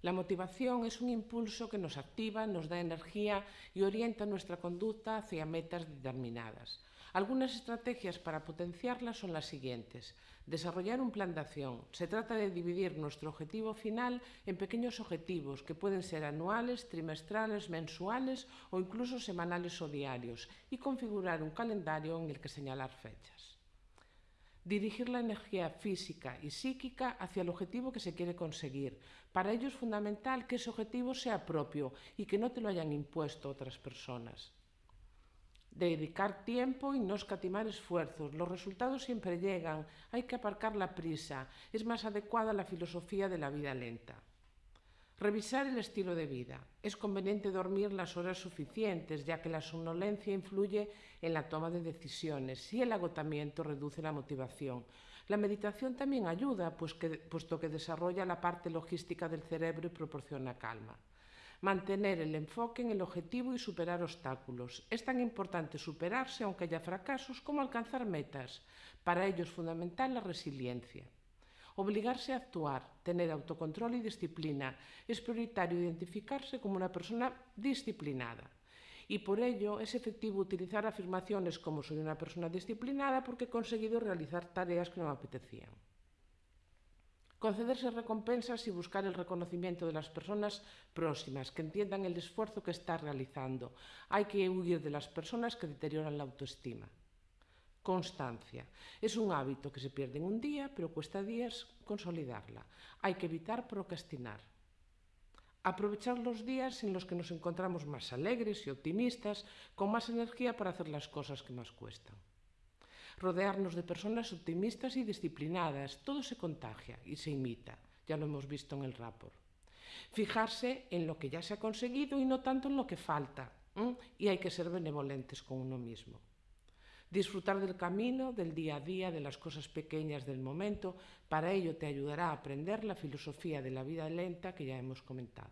La motivación es un impulso que nos activa, nos da energía y orienta nuestra conducta hacia metas determinadas. Algunas estrategias para potenciarla son las siguientes. Desarrollar un plan de acción. Se trata de dividir nuestro objetivo final en pequeños objetivos que pueden ser anuales, trimestrales, mensuales o incluso semanales o diarios y configurar un calendario en el que señalar fechas dirigir la energía física y psíquica hacia el objetivo que se quiere conseguir. Para ello es fundamental que ese objetivo sea propio y que no te lo hayan impuesto otras personas. Dedicar tiempo y no escatimar esfuerzos. Los resultados siempre llegan, hay que aparcar la prisa. Es más adecuada la filosofía de la vida lenta. Revisar el estilo de vida. Es conveniente dormir las horas suficientes, ya que la somnolencia influye en la toma de decisiones y el agotamiento reduce la motivación. La meditación también ayuda, pues puesto que desarrolla la parte logística del cerebro y proporciona calma. Mantener el enfoque en el objetivo y superar obstáculos. Es tan importante superarse, aunque haya fracasos, como alcanzar metas. Para ello es fundamental la resiliencia. Obligarse a actuar, tener autocontrol y disciplina. Es prioritario identificarse como una persona disciplinada. Y por ello es efectivo utilizar afirmaciones como soy una persona disciplinada porque he conseguido realizar tareas que no me apetecían. Concederse recompensas y buscar el reconocimiento de las personas próximas, que entiendan el esfuerzo que está realizando. Hay que huir de las personas que deterioran la autoestima. Constancia. Es un hábito que se pierde en un día, pero cuesta días consolidarla. Hay que evitar procrastinar. Aprovechar los días en los que nos encontramos más alegres y optimistas, con más energía para hacer las cosas que más cuestan. Rodearnos de personas optimistas y disciplinadas. Todo se contagia y se imita. Ya lo hemos visto en el rapport. Fijarse en lo que ya se ha conseguido y no tanto en lo que falta. Y hay que ser benevolentes con uno mismo. Disfrutar del camino, del día a día, de las cosas pequeñas del momento, para ello te ayudará a aprender la filosofía de la vida lenta que ya hemos comentado.